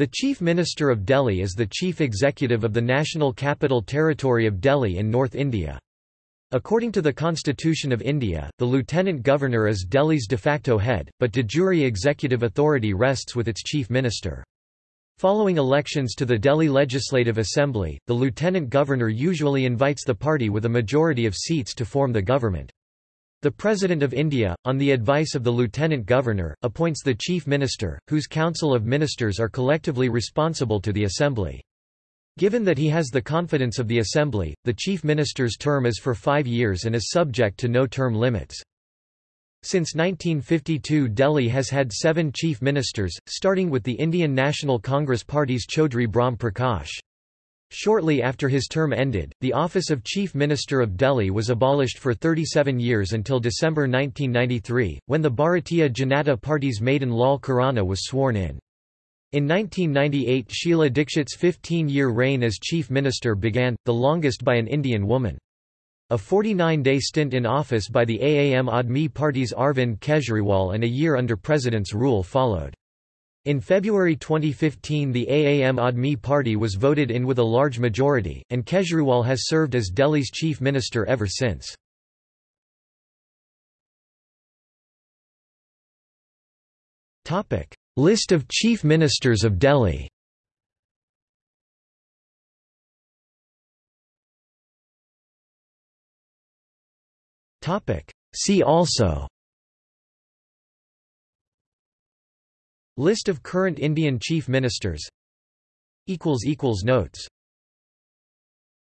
The Chief Minister of Delhi is the chief executive of the National Capital Territory of Delhi in North India. According to the Constitution of India, the Lieutenant Governor is Delhi's de facto head, but de jure executive authority rests with its Chief Minister. Following elections to the Delhi Legislative Assembly, the Lieutenant Governor usually invites the party with a majority of seats to form the government. The President of India, on the advice of the Lieutenant Governor, appoints the Chief Minister, whose Council of Ministers are collectively responsible to the Assembly. Given that he has the confidence of the Assembly, the Chief Minister's term is for five years and is subject to no term limits. Since 1952 Delhi has had seven Chief Ministers, starting with the Indian National Congress Party's Chaudhry Brahm Prakash. Shortly after his term ended, the office of Chief Minister of Delhi was abolished for 37 years until December 1993, when the Bharatiya Janata Party's Madan Lal Khurana was sworn in. In 1998 Sheila Dikshit's 15-year reign as Chief Minister began, the longest by an Indian woman. A 49-day stint in office by the Aam Aadmi Party's Arvind Kejriwal and a year under President's rule followed. In February 2015 the Aam Aadmi Party was voted in with a large majority, and Kejriwal has served as Delhi's chief minister ever since. List of chief ministers of Delhi See also List of current Indian Chief Ministers. Notes